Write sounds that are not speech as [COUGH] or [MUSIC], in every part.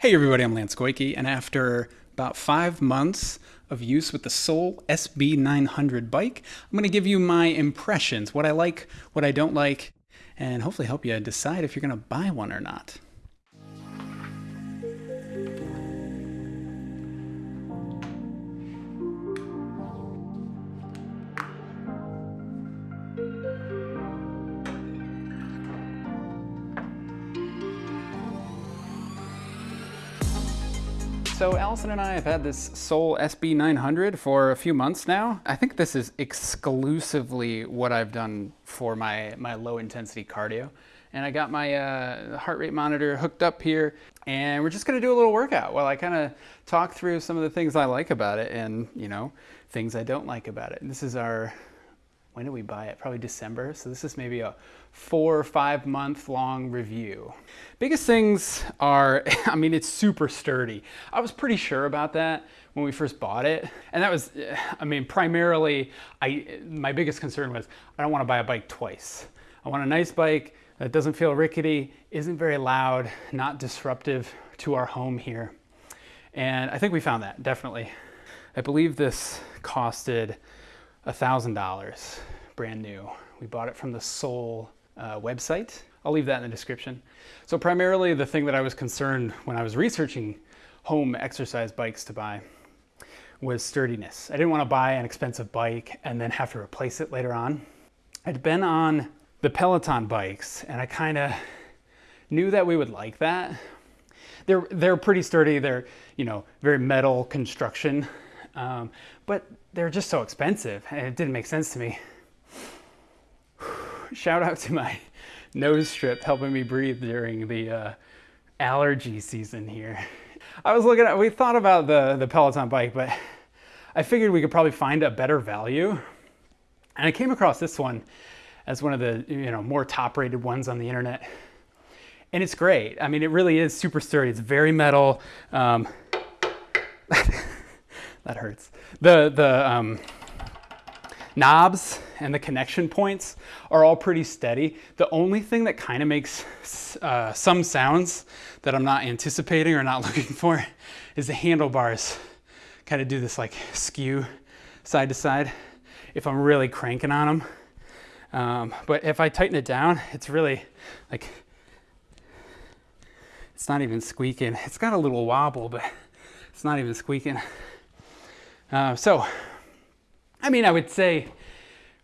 Hey everybody, I'm Lance Goyke, and after about five months of use with the Sole SB900 bike, I'm going to give you my impressions, what I like, what I don't like, and hopefully help you decide if you're going to buy one or not. So Allison and I have had this Sole SB900 for a few months now. I think this is exclusively what I've done for my, my low intensity cardio. And I got my uh, heart rate monitor hooked up here and we're just gonna do a little workout while I kind of talk through some of the things I like about it and you know, things I don't like about it. This is our when did we buy it? Probably December. So this is maybe a four or five month long review. Biggest things are, [LAUGHS] I mean, it's super sturdy. I was pretty sure about that when we first bought it. And that was, I mean, primarily, I my biggest concern was I don't want to buy a bike twice. I want a nice bike that doesn't feel rickety, isn't very loud, not disruptive to our home here. And I think we found that, definitely. I believe this costed $1,000, brand new. We bought it from the Sole uh, website. I'll leave that in the description. So primarily the thing that I was concerned when I was researching home exercise bikes to buy was sturdiness. I didn't want to buy an expensive bike and then have to replace it later on. I'd been on the Peloton bikes and I kind of knew that we would like that. They're, they're pretty sturdy. They're, you know, very metal construction. Um, but they're just so expensive and it didn't make sense to me. [SIGHS] Shout out to my [LAUGHS] nose strip helping me breathe during the uh, allergy season here. I was looking at, we thought about the, the Peloton bike, but I figured we could probably find a better value. And I came across this one as one of the you know more top rated ones on the internet. And it's great. I mean, it really is super sturdy. It's very metal. Um, [LAUGHS] that hurts. The, the um, knobs and the connection points are all pretty steady. The only thing that kind of makes uh, some sounds that I'm not anticipating or not [LAUGHS] looking for is the handlebars kind of do this like skew side to side if I'm really cranking on them. Um, but if I tighten it down, it's really like, it's not even squeaking. It's got a little wobble, but it's not even squeaking. Uh, so, I mean, I would say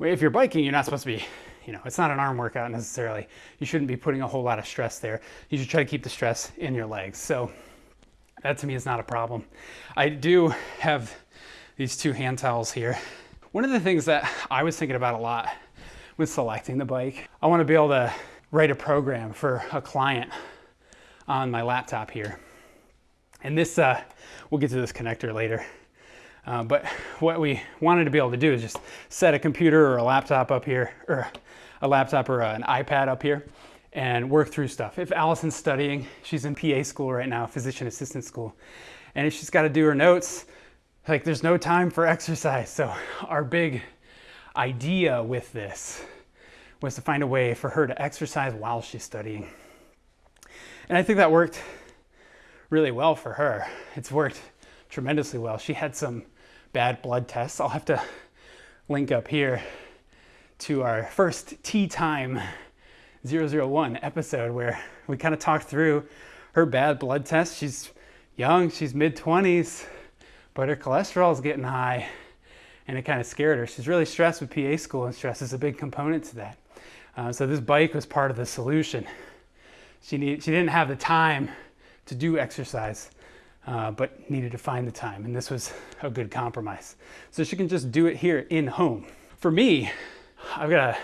if you're biking, you're not supposed to be, you know, it's not an arm workout necessarily. You shouldn't be putting a whole lot of stress there. You should try to keep the stress in your legs. So that to me is not a problem. I do have these two hand towels here. One of the things that I was thinking about a lot with selecting the bike, I want to be able to write a program for a client on my laptop here. And this, uh, we'll get to this connector later. Uh, but what we wanted to be able to do is just set a computer or a laptop up here, or a laptop or an iPad up here, and work through stuff. If Allison's studying, she's in PA school right now, physician assistant school, and if she's got to do her notes, like there's no time for [LAUGHS] exercise. So our big idea with this was to find a way for her to exercise while she's studying. And I think that worked really well for her. It's worked tremendously well. She had some bad blood tests. I'll have to link up here to our first Tea Time 001 episode where we kind of talked through her bad blood test. She's young, she's mid 20s, but her cholesterol is getting high and it kind of scared her. She's really stressed with PA school and stress is a big component to that. Uh, so this bike was part of the solution. She, need, she didn't have the time to do exercise uh, but needed to find the time. And this was [LAUGHS] a good compromise. So she can just do it here in home. For me, I've got a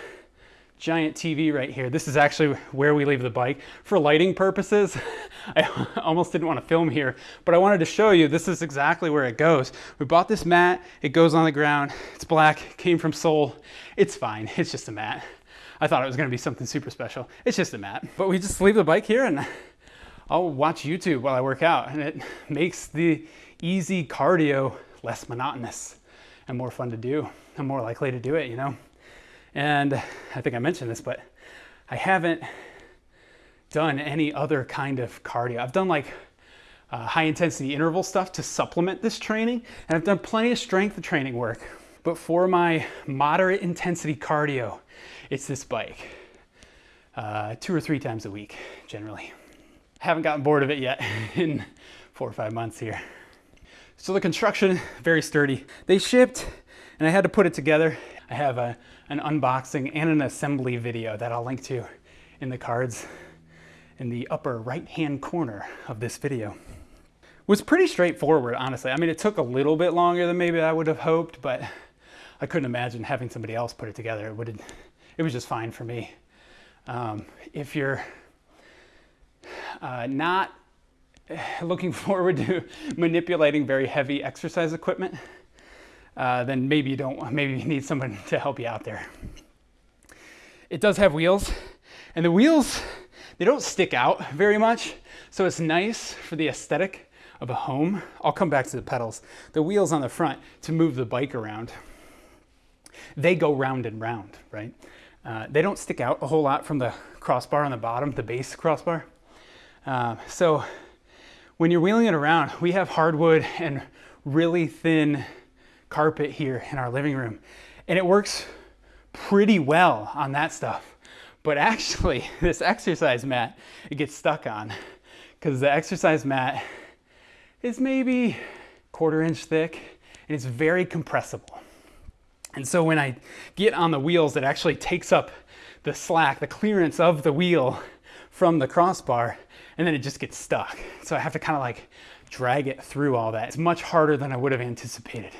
giant TV right here. This is actually where we leave the bike. For lighting purposes, [LAUGHS] I [LAUGHS] almost didn't want to film here, but I wanted to show you this is exactly where it goes. We bought this mat, it goes on the ground, it's black, came from Sole. It's fine, it's just a mat. I thought it was gonna be something super special. It's just a mat. But we just leave the bike here and I'll watch YouTube while I work out and it [LAUGHS] makes the easy cardio less monotonous and more fun to do. I'm more likely to do it, you know? And I think I mentioned this, but I haven't done any other kind of cardio. I've done like uh, high intensity interval stuff to supplement this training. And I've done plenty of strength training work. But for my moderate intensity cardio, it's this bike. Uh, two or three times a week, generally. Haven't gotten bored of it yet [LAUGHS] in four or five months here. So the construction, very sturdy. They shipped and I had to put it together. I have a, an unboxing and an assembly video that I'll link to in the cards in the upper right hand corner of this video. Was pretty straightforward, honestly. I mean, it took a little bit longer than maybe I would have hoped, but I couldn't imagine having somebody else put it together. It would it was just fine for me. Um, if you're uh, not [SIGHS] looking forward to [LAUGHS] manipulating very heavy exercise equipment, uh, then maybe you don't, [LAUGHS] maybe you need someone [LAUGHS] to help you out there. It does have wheels, and the wheels, they don't stick out very much, so it's nice for the aesthetic of a home. I'll come back to the pedals. The wheels on the front to move the bike around. They go round and round, right? Uh, they don't stick out a whole lot from the crossbar on the bottom, the base crossbar. Uh, so when you're wheeling it around, we have hardwood and really thin carpet here in our living room. And it works pretty well on that stuff. But actually, [LAUGHS] this exercise mat, it gets stuck on because the exercise mat is maybe quarter inch thick and it's very compressible. And so when I get on the wheels, it actually takes up the slack, the clearance of the wheel from the crossbar, and then it just gets stuck. So I have to kind of like drag it through all that. It's much harder than I would have anticipated.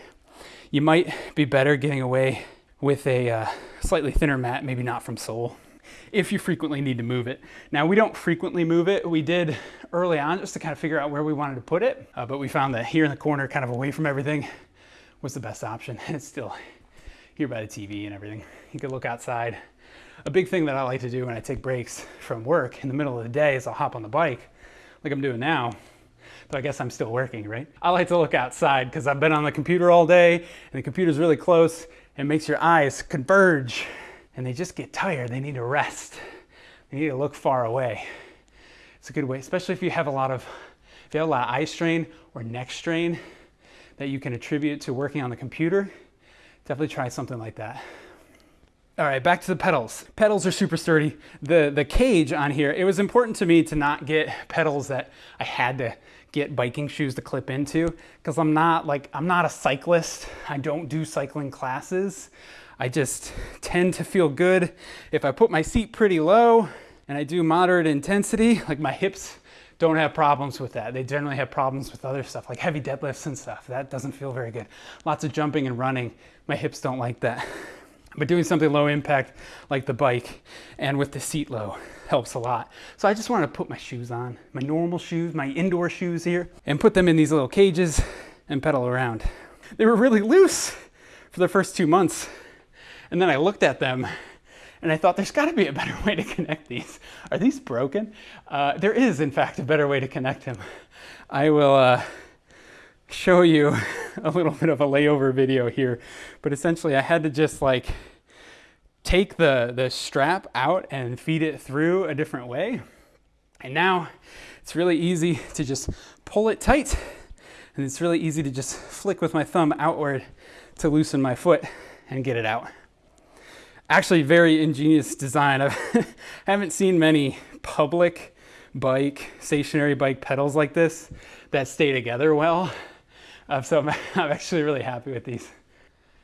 You might be better getting away with a uh, slightly thinner mat, maybe not from Sole, if you frequently need to move it. Now we don't frequently move it. We did early on just to kind of figure out where we wanted to put it, uh, but we found that here in the corner, kind of away from everything, was the best option. And [LAUGHS] it's still here by the TV and everything. You can look outside. A big thing that I like to do when I take breaks from work in the middle of the day is I'll hop on the bike like I'm doing now. But I guess I'm still working, right? I like to look outside because I've been on the computer all day and the computer's really close and makes your eyes converge and they just get tired. They need to rest. They need to look far away. It's a good way, especially if you have a lot of if you have a lot of eye strain or neck strain that you can attribute to working on the computer, definitely try something like that. All right, back to the pedals. Pedals are super sturdy. The, the cage on here, it was important to me to not get pedals that I had to get biking shoes to clip into because I'm not like, I'm not a cyclist. I don't do cycling classes. I just tend to feel good if I put my seat pretty low and I do moderate intensity, like my hips don't have problems with that. They generally have problems with other stuff like heavy deadlifts and stuff. That doesn't feel very good. Lots of jumping and running. My hips don't like that. [LAUGHS] But doing something low impact like the bike and with the seat low helps a lot. So I just wanted to put my shoes on, my normal shoes, my indoor shoes here, and put them in these little cages and pedal around. They were really loose for the first two months. And then I looked at them and I thought there's got to be a better [LAUGHS] way to connect these. Are these broken? Uh, there is, in fact, a better way to connect them. I will uh, show you [LAUGHS] a little bit of a layover video here, but essentially I had to just like take the, the strap out and feed it through a different way. And now it's really easy to just pull it tight and it's really easy to just flick with my thumb outward to loosen my foot and get it out actually very ingenious design. [LAUGHS] I haven't seen many public bike, stationary bike pedals like this that stay together well. Uh, so I'm, [LAUGHS] I'm, actually really happy with these.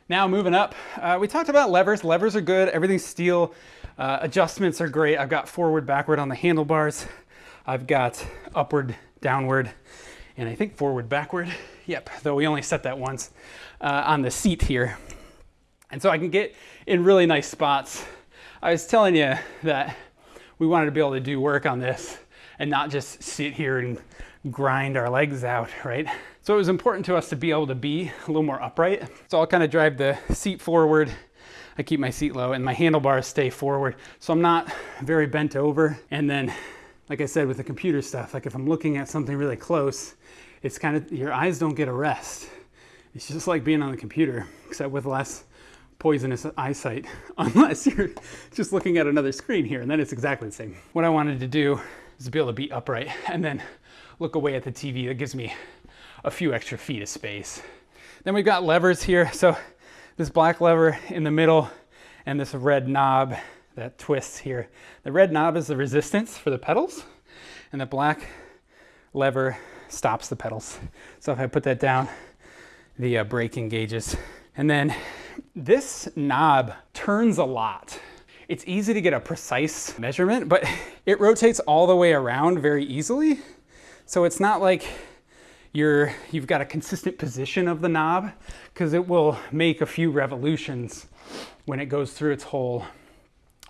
Now moving up, uh, we talked about levers. Levers are good, everything's steel. Uh, adjustments are great. I've got forward, backward on the handlebars. I've got upward, downward, and I think forward, backward. Yep, though we only set that once uh, on the seat here. And so I can get in really nice spots. I was telling you that we wanted to be able to do work on this and not just sit here and grind our legs out, right? So it was important to us to be able to be a little more upright. So I'll kind of drive the seat forward. I keep my seat low and my handlebars stay forward. So I'm not very bent over. And then, like I said, with the computer stuff, like if I'm looking at something really close, it's kind of, your eyes don't get a rest. It's just like being on the computer, except with less poisonous eyesight [LAUGHS] unless you're just looking at another screen here and then it's exactly the same. What I wanted to do is to be able to be upright [LAUGHS] and then look away at the TV. That gives me a few extra feet of space. Then we've got levers here. So this black lever in the middle and this red knob that twists here. The red knob is the resistance for the pedals and the black lever stops the pedals. So if I put that down, the uh, brake engages. And then this knob turns a lot. It's easy to get a precise measurement, but [LAUGHS] it rotates all the way around very easily. So it's not like you're, you've got a consistent position of the knob because it will make a few revolutions when it goes through its whole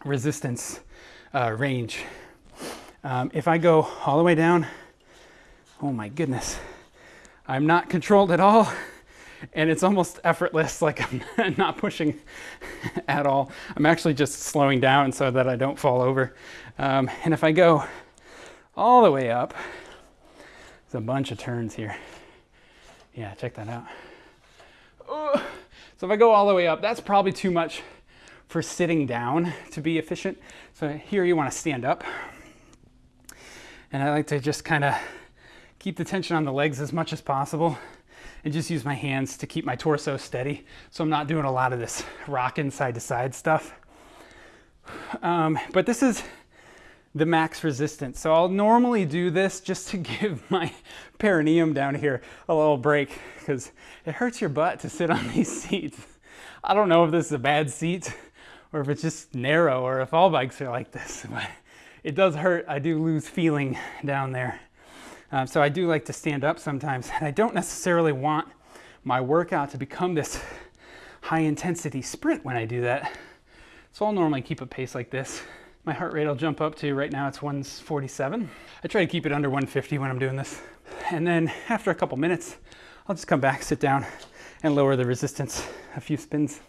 resistance uh, range. Um, if I go all the way down, oh my goodness, I'm not controlled at all and it's almost effortless, [LAUGHS] like I'm not pushing [LAUGHS] at all. I'm actually just slowing down so that I don't fall over. Um, and if I go all the way up, there's a bunch of turns here. Yeah, check that out. Oh. So if I go all the way up, that's probably too much for sitting down to be efficient. So here you want to stand up. And I like to just kind of keep the tension on the legs as much as possible and just use my hands to keep my torso steady. So I'm not doing a lot of this rocking side to side stuff. Um, but this is the max resistance. So I'll normally do this just to [LAUGHS] give my perineum down here a little break because it hurts your butt to sit on [LAUGHS] these seats. I don't know if this is a bad seat or if it's just narrow or if all bikes are like this, [LAUGHS] but it does hurt. I do lose feeling down there. Um, so I do like to stand up sometimes. [LAUGHS] And I don't necessarily want my workout to become this [LAUGHS] high intensity sprint when I do that. So I'll normally keep a pace like this. My heart rate will jump up to, right now it's 147. I try to keep it under 150 when I'm doing this. And then after a couple minutes, I'll just come back, sit down, and lower the resistance a few spins.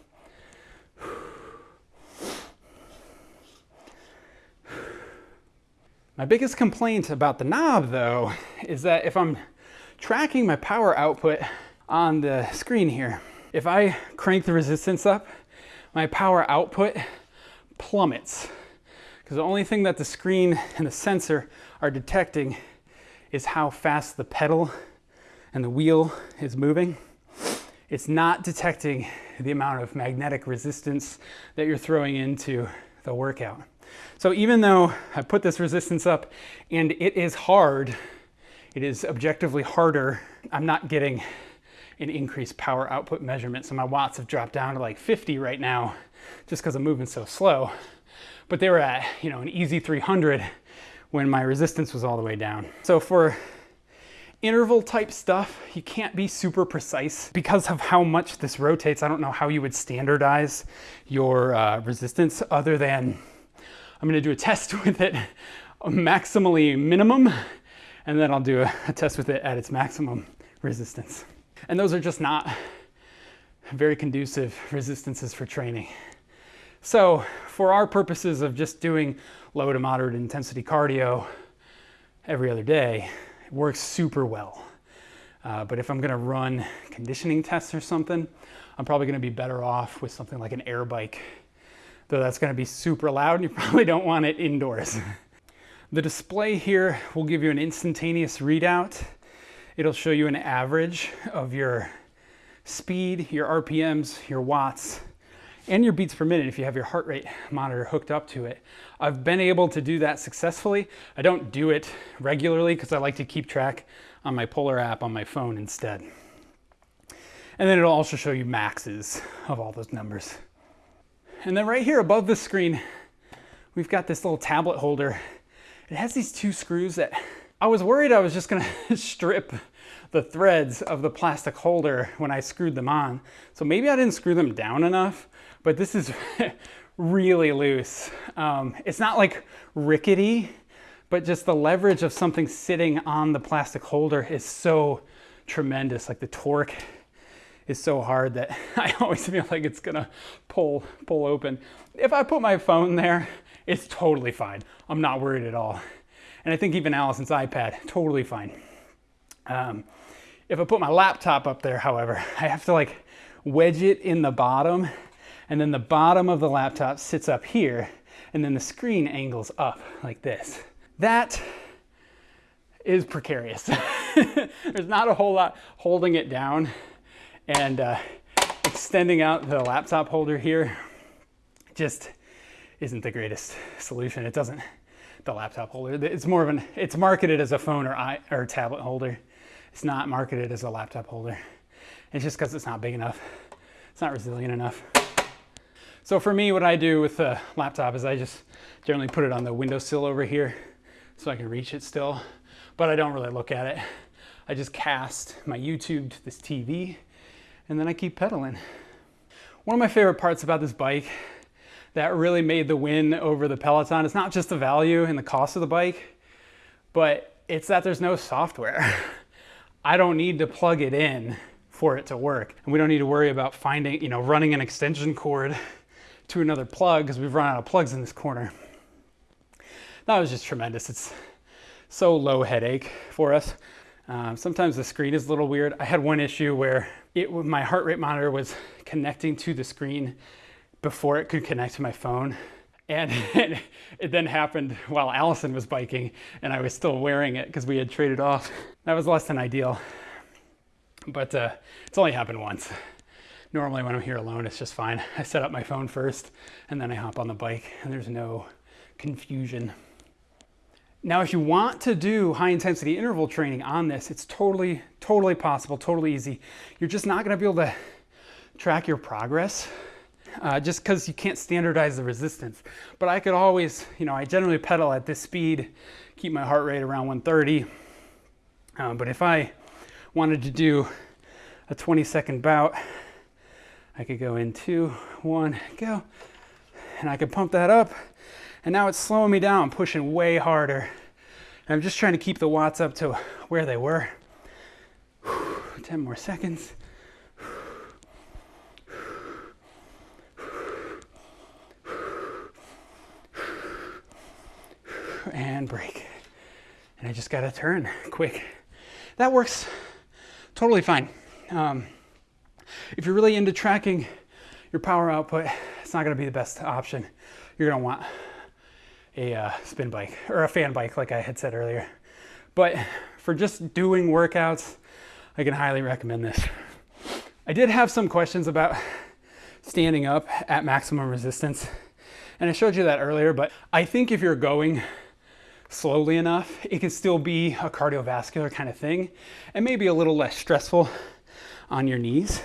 My biggest complaint about the knob though [LAUGHS] is that if I'm tracking my power output on the screen here, if I crank the resistance up, my power output plummets. Because the only thing that the screen and the sensor are detecting is how fast the pedal and the wheel is moving. It's not detecting the amount of magnetic resistance that you're throwing into the workout. So even though I put this resistance up and it is hard, it is objectively harder, I'm not getting an increased power output measurement. So my watts have dropped down to like 50 right now just because I'm moving so slow. But they were at, you know, an easy 300 when my resistance was all the way down. So for interval type stuff, you can't be super precise because of how much this rotates. I don't know how you would standardize your uh, resistance other than I'm gonna do a test [LAUGHS] with it maximally minimum, and then I'll do a, a test with it at its maximum resistance. And those are just not very conducive resistances for training. So for our purposes of just doing low to moderate intensity cardio every other day, it works super well. Uh, but if I'm gonna run conditioning tests or something, I'm probably gonna be better off with something like an air bike though that's gonna be super loud and you [LAUGHS] probably don't want it indoors. the display here will give you an instantaneous readout. It'll show you an average of your speed, your RPMs, your watts, and your beats per minute if you have your heart rate monitor hooked up to it. I've been able to do that successfully. I don't do it regularly because I like to keep track on my Polar app on my phone instead. And then it'll also show you maxes of all those numbers. And then right here above the screen, we've got this little tablet holder. It has these two screws that I was worried I was just gonna [LAUGHS] strip the threads of the plastic holder when I screwed them on. So maybe I didn't screw them down enough, but this is [LAUGHS] really loose. Um, it's not like rickety, but just the leverage of something sitting on the plastic holder is so tremendous. Like the torque is so hard that [LAUGHS] I always feel like it's gonna pull, pull open. If I put my phone there, it's totally fine. I'm not worried at all. And I think even Allison's iPad, totally fine. Um, if I put my laptop up there, however, [LAUGHS] I have to like wedge it in the bottom and then the bottom of the laptop sits up here and then the screen angles up like this. That is precarious. [LAUGHS] There's not a whole lot holding it down and uh, extending out the laptop holder here just isn't the greatest solution. It doesn't, the laptop holder, it's more of an, it's marketed as a phone or, I, or tablet holder. It's not marketed as a laptop holder. It's just because it's not big enough. It's not resilient enough. So for me, what I do with the laptop is I just generally put it on the windowsill over here so I can reach it still, but I don't really look at it. I just cast my YouTube to this TV and then I keep pedaling. One of my favorite parts about this bike that really made the win over the Peloton is not just the value and the cost of the bike, but it's that there's no software. [LAUGHS] I don't need to plug it in for it to work. And we don't need to worry about finding, you know, running an extension cord [LAUGHS] to another plug because we've run out of plugs in this corner. That was just tremendous. It's so low headache for us. Um, sometimes the screen is a little weird. I had one issue where it my heart rate monitor was connecting to the screen before it could connect to my phone. And [LAUGHS] it then happened while Allison was biking and I was still wearing it because we had traded off. That was less than ideal, but uh, it's only happened once. Normally when I'm here alone, it's just fine. I set up my phone first and then I hop on the bike and there's no confusion. Now, if you want to do high intensity interval training on this, it's totally, totally possible, totally easy. You're just not gonna be able to track your progress uh, just because you can't standardize the resistance. But I could always, you know, I generally pedal at this speed, keep my heart rate around 130. Uh, but if I wanted to do a 20 second bout, I could go in two, one, go. And I could pump that up. And now it's slowing me down, pushing way harder. And I'm just trying to keep the watts up to where they were. [SIGHS] 10 more seconds. and break. And I just got to turn quick. That works totally fine. Um, if you're really into tracking your power output, it's not going to be the best option. You're to want a uh, spin bike or a fan bike, like I had said earlier. But for just doing workouts, I can highly recommend this. I did have some questions about standing up at maximum resistance. And I showed you that earlier, but I think if you're going slowly enough, it can still be a cardiovascular kind of thing and maybe a little less stressful on your knees.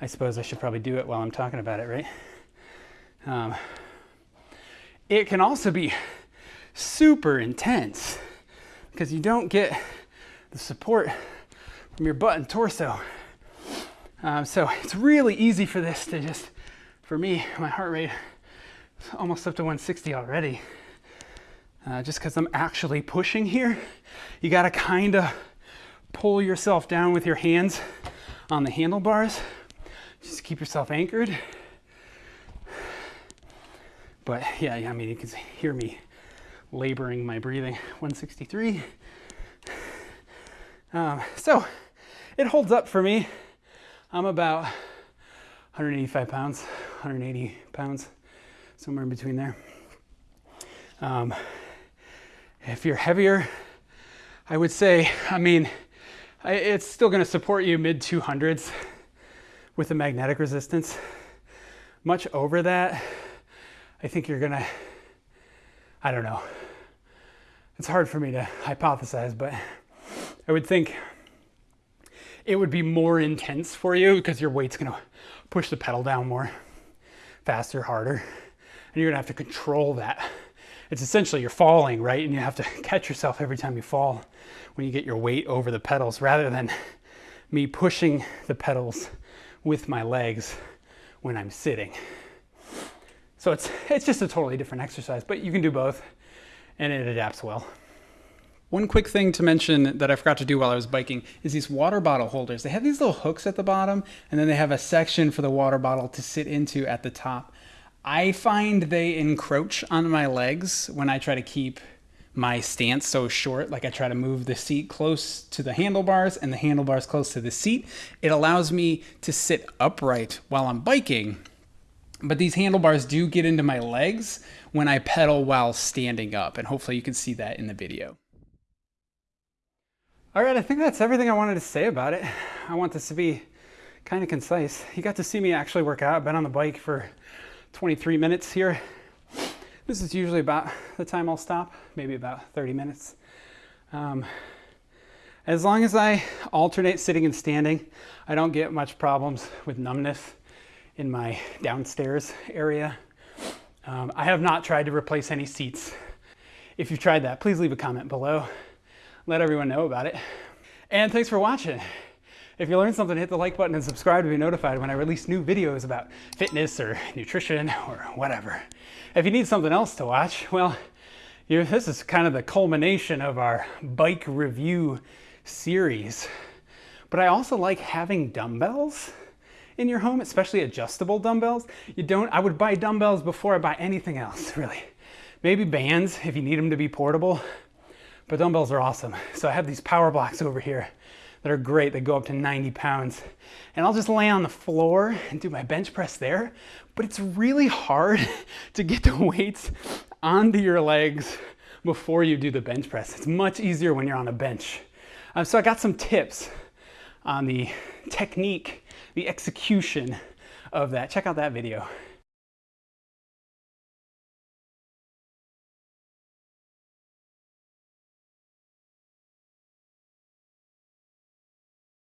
I suppose I should probably do it while I'm talking about it, right? Um, it can also be super intense because you don't get the support from your butt and torso. Um, so it's really easy for this to just, for me, my heart rate is almost up to 160 already uh, just because I'm actually pushing here. You got to kind of pull yourself down with your hands on the handlebars. Just keep yourself anchored. But [LAUGHS] yeah, I mean, you can hear me laboring my breathing. [SIGHS] 163. [SIGHS] Um, so it holds up for me. I'm about 185 pounds, 180 pounds, somewhere in between there. Um, if you're heavier, I would say, I mean, it's still going to support you mid 200s with the magnetic resistance. Much over that, I think you're to, I don't know. It's hard for me to hypothesize, but I would think it would be more intense for you because your weight's to push the pedal down more, faster, harder, and you're to have to control that it's essentially you're falling, right? And you have to [LAUGHS] catch yourself every time you fall when you get your weight over the pedals rather than me pushing the pedals with my legs when I'm sitting. So it's, it's just a totally different exercise, but you can do both and it adapts well. One quick thing to mention that I forgot to do while I was biking is these water bottle holders. They have these little hooks at the bottom and then they have a section for the water bottle to sit into at the top. I find they encroach on my legs when I try to keep my stance so short. Like I try to move the seat close to the handlebars and the handlebars close to the seat. It allows me to sit upright while I'm biking. But these handlebars do get into my legs when I pedal while standing up. And hopefully you can see that in the video. All right, I think that's everything I wanted to say about it. I want this to be kind of concise. You got to see me actually work out. I've been on the bike for 23 minutes here. This is usually about the time I'll stop, maybe about 30 minutes. Um, as long as I alternate sitting and standing, I don't get much problems with numbness in my downstairs area. Um, I have not tried to replace any seats. If you've tried that, please leave a comment below. Let everyone know about it. And thanks for watching. If you learned something, hit the like button and subscribe to be notified when I release new videos about fitness or nutrition or whatever. If you need something else to watch, well, this is kind of the culmination of our bike review series. But I also like having dumbbells in your home, especially adjustable dumbbells. You don't, I would buy dumbbells before I buy anything else, [LAUGHS] really. Maybe bands if you need them to be portable, but dumbbells are awesome. So I have these power blocks over here that are great. They go up to 90 pounds. And I'll just lay on the floor and do my bench press there. But it's really hard [LAUGHS] to get the weights onto your legs before you do the bench press. It's much easier when you're on a bench. Um, so I got some tips on the technique, the execution of that. Check out that video.